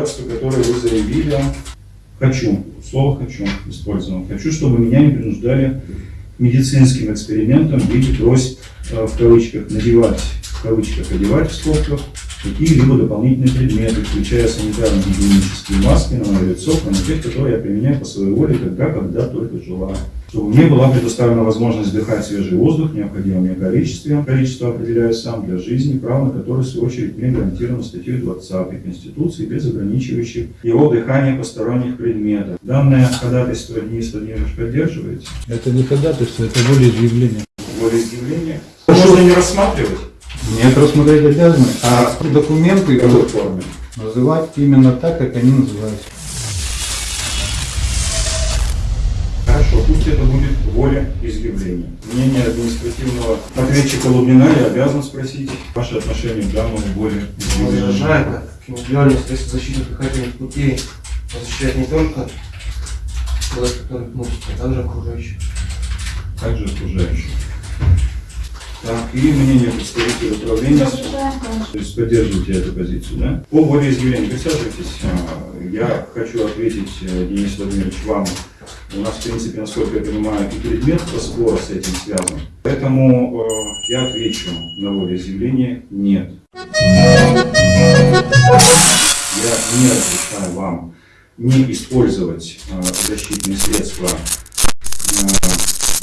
обязательства, которое вы заявили. Хочу, слово «хочу» использовано. Хочу, чтобы меня не принуждали медицинским экспериментам в виде э, в кавычках надевать, в кавычках одевать в скобках, какие-либо дополнительные предметы, включая санитарно-гигиенические маски на мое лицо, кроме тех, которые я применяю по своей воле, когда, когда только желаю. Чтобы мне была предоставлена возможность вдыхать свежий воздух в необходимом мне количестве, количество определяю сам для жизни, право на которое, в свою очередь, мне гарантировано статьей 20 Конституции, без ограничивающих его дыхание посторонних предметов. Данное ходатайство Денис Владимирович поддерживаете? Это не ходатайство, это волеизъявление. Волеизъявление? Можно не рассматривать? Нет, рассмотреть обязаны, а документы В какой форме? называть именно так, как они называются. Хорошо, пусть это будет воля изъявления. Мнение административного ответчика Лубнина я обязан спросить ваше отношение к данному воле изъявления. Возражает, как индивидуальные средства защиты дыхательных путей защищает не только человек, который а также окружающих. Также окружающих. Так, и мнение представителя управления. То есть поддерживаете эту позицию, да? По волеизъявлению присаживайтесь. А, Я хочу ответить, э, Денис Владимирович, вам. У нас, в принципе, насколько я понимаю, и предмет спора с этим связан. Поэтому э, я отвечу на волеизъявление «нет». Я не разрешаю вам не использовать э, защитные средства, э,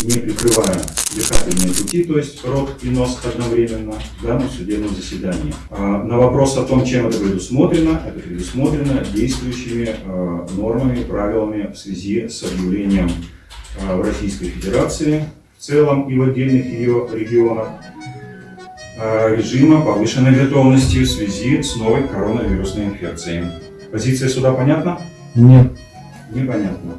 не прикрывая дыхательные пути, то есть рот и нос одновременно в данном судебном заседании. А на вопрос о том, чем это предусмотрено, это предусмотрено действующими э, нормами, правилами в связи с объявлением э, в Российской Федерации в целом и в отдельных ее регионах режима повышенной готовности в связи с новой коронавирусной инфекцией. Позиция суда понятна? Нет. Непонятно.